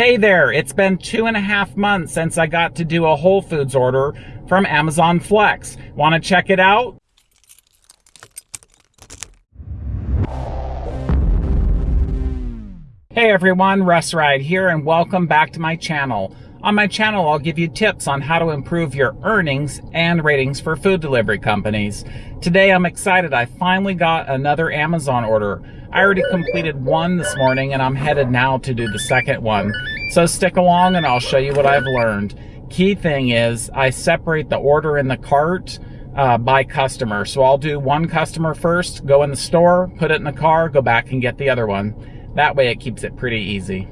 Hey there, it's been two and a half months since I got to do a Whole Foods order from Amazon Flex. Want to check it out? Hey everyone, Russ Ride here and welcome back to my channel. On my channel, I'll give you tips on how to improve your earnings and ratings for food delivery companies. Today, I'm excited. I finally got another Amazon order. I already completed one this morning and I'm headed now to do the second one. So stick along and I'll show you what I've learned. Key thing is I separate the order in the cart uh, by customer. So I'll do one customer first, go in the store, put it in the car, go back and get the other one. That way it keeps it pretty easy.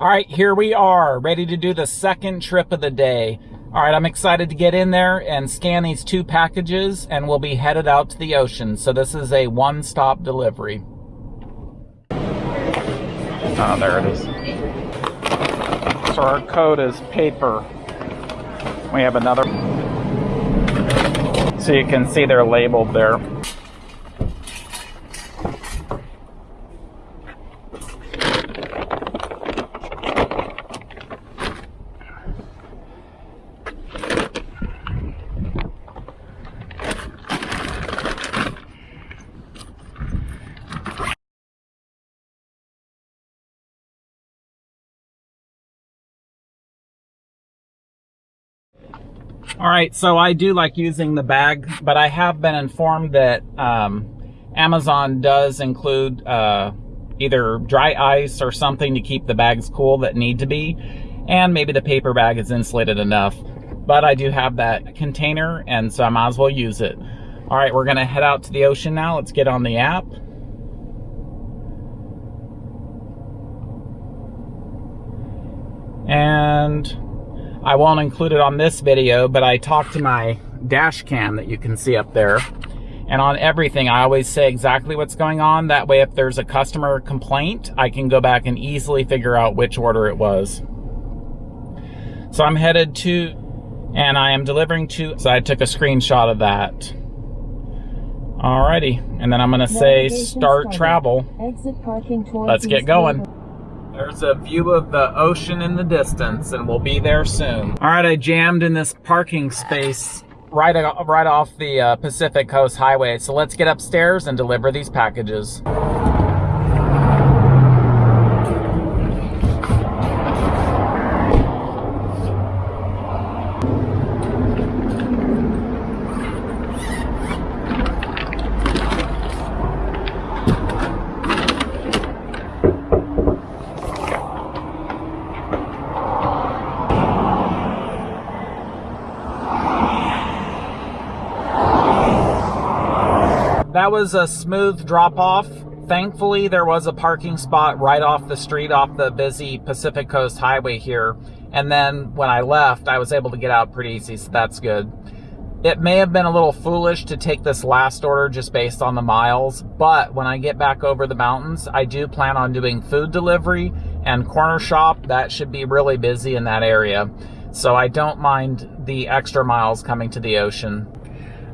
All right, here we are, ready to do the second trip of the day. All right, I'm excited to get in there and scan these two packages and we'll be headed out to the ocean. So this is a one-stop delivery. Oh, there it is. So our code is paper. We have another. So you can see they're labeled there. All right, so I do like using the bag, but I have been informed that um, Amazon does include uh, either dry ice or something to keep the bags cool that need to be, and maybe the paper bag is insulated enough. But I do have that container, and so I might as well use it. All right, we're gonna head out to the ocean now. Let's get on the app. And I won't include it on this video, but I talk to my dash cam that you can see up there. And on everything, I always say exactly what's going on. That way, if there's a customer complaint, I can go back and easily figure out which order it was. So I'm headed to, and I am delivering to, so I took a screenshot of that. Alrighty, and then I'm gonna say start travel. Let's get going. There's a view of the ocean in the distance, and we'll be there soon. All right, I jammed in this parking space right, right off the uh, Pacific Coast Highway. So let's get upstairs and deliver these packages. That was a smooth drop off. Thankfully, there was a parking spot right off the street off the busy Pacific Coast Highway here. And then when I left, I was able to get out pretty easy, so that's good. It may have been a little foolish to take this last order just based on the miles, but when I get back over the mountains, I do plan on doing food delivery and corner shop. That should be really busy in that area. So I don't mind the extra miles coming to the ocean.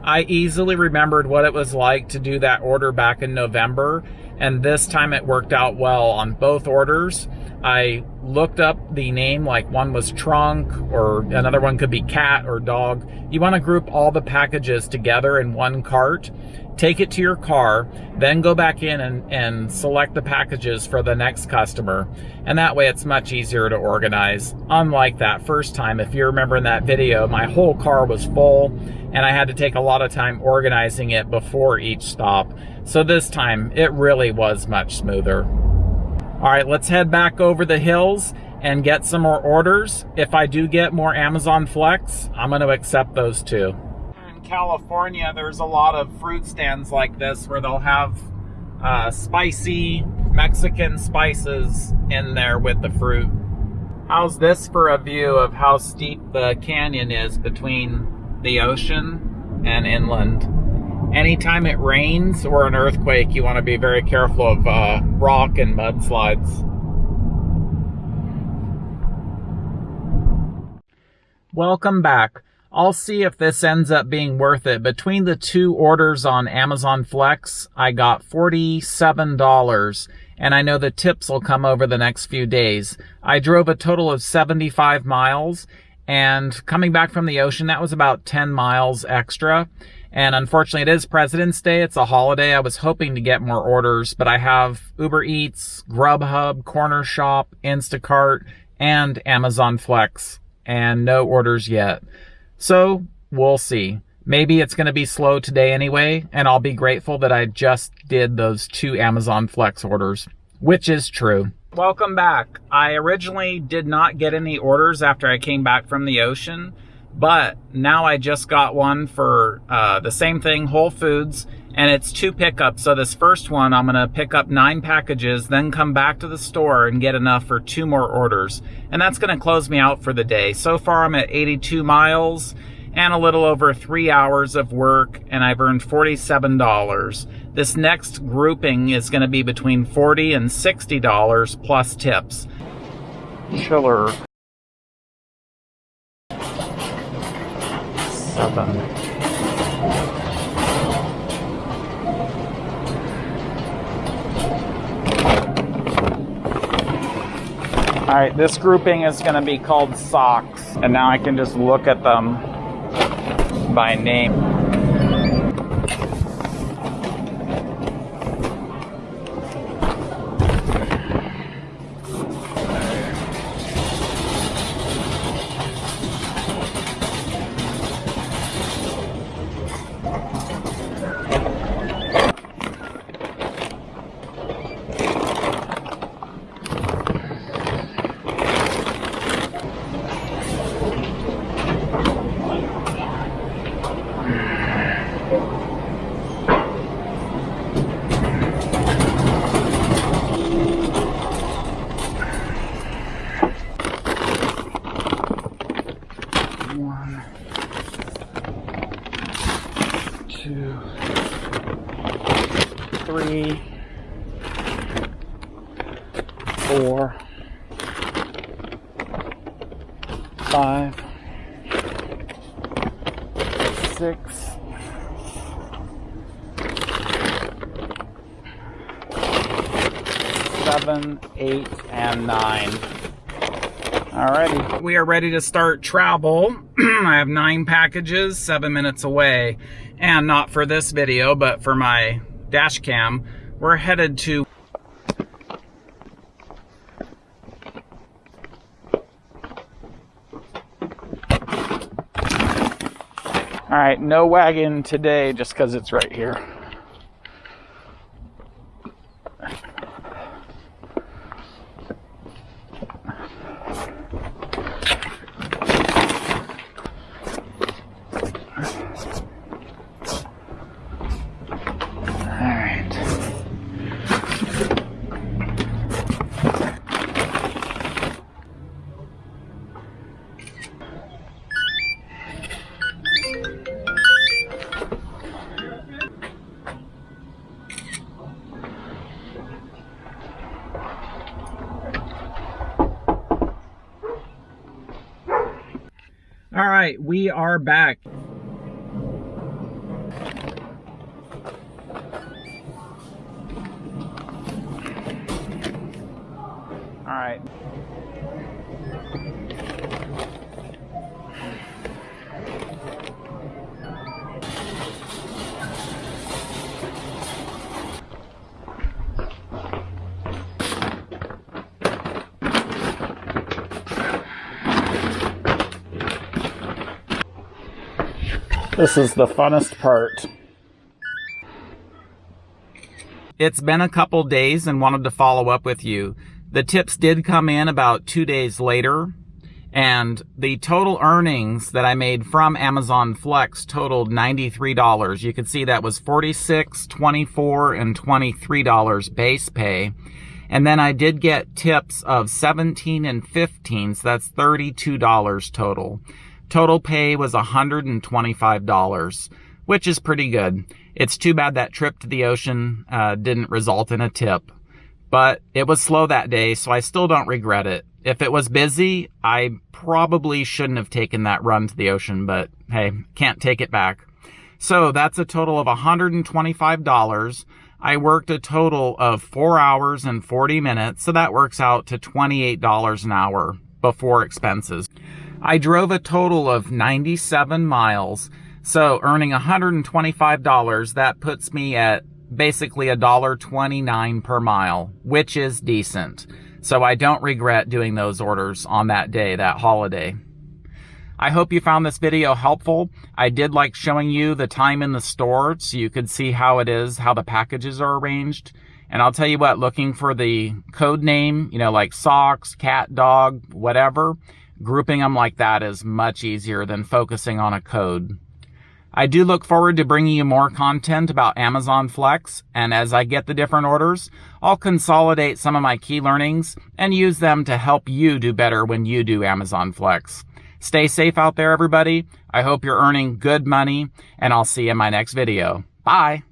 I easily remembered what it was like to do that order back in November, and this time it worked out well on both orders. I looked up the name, like one was trunk, or another one could be cat or dog. You want to group all the packages together in one cart take it to your car, then go back in and, and select the packages for the next customer. And that way it's much easier to organize. Unlike that first time, if you remember in that video, my whole car was full and I had to take a lot of time organizing it before each stop. So this time it really was much smoother. All right, let's head back over the hills and get some more orders. If I do get more Amazon Flex, I'm gonna accept those too. California, there's a lot of fruit stands like this where they'll have uh, spicy Mexican spices in there with the fruit. How's this for a view of how steep the canyon is between the ocean and inland? Anytime it rains or an earthquake, you want to be very careful of uh, rock and mudslides. Welcome back. I'll see if this ends up being worth it. Between the two orders on Amazon Flex, I got $47 and I know the tips will come over the next few days. I drove a total of 75 miles and coming back from the ocean, that was about 10 miles extra. And unfortunately, it is President's Day. It's a holiday. I was hoping to get more orders, but I have Uber Eats, Grubhub, Corner Shop, Instacart, and Amazon Flex, and no orders yet. So we'll see. Maybe it's going to be slow today anyway, and I'll be grateful that I just did those two Amazon Flex orders, which is true. Welcome back. I originally did not get any orders after I came back from the ocean, but now I just got one for uh, the same thing, Whole Foods, and it's two pickups. So this first one, I'm gonna pick up nine packages, then come back to the store and get enough for two more orders. And that's gonna close me out for the day. So far I'm at 82 miles and a little over three hours of work and I've earned $47. This next grouping is gonna be between 40 and $60 plus tips. Chiller. Seven. All right, this grouping is gonna be called socks. And now I can just look at them by name. Three, four, five, six, seven, eight, and nine. Alrighty, we are ready to start travel. I have nine packages, seven minutes away. And not for this video, but for my dash cam, we're headed to All right, no wagon today just because it's right here. All right, we are back. This is the funnest part. It's been a couple days and wanted to follow up with you. The tips did come in about two days later and the total earnings that I made from Amazon Flex totaled $93. You can see that was $46, $24, and $23 base pay. And then I did get tips of 17 and 15, so that's $32 total. Total pay was $125, which is pretty good. It's too bad that trip to the ocean uh, didn't result in a tip. But it was slow that day, so I still don't regret it. If it was busy, I probably shouldn't have taken that run to the ocean, but hey, can't take it back. So that's a total of $125. I worked a total of four hours and 40 minutes, so that works out to $28 an hour before expenses. I drove a total of 97 miles, so earning $125, that puts me at basically $1.29 per mile, which is decent. So I don't regret doing those orders on that day, that holiday. I hope you found this video helpful. I did like showing you the time in the store so you could see how it is, how the packages are arranged. And I'll tell you what, looking for the code name, you know, like socks, cat, dog, whatever, grouping them like that is much easier than focusing on a code. I do look forward to bringing you more content about Amazon Flex, and as I get the different orders, I'll consolidate some of my key learnings and use them to help you do better when you do Amazon Flex. Stay safe out there, everybody. I hope you're earning good money, and I'll see you in my next video. Bye.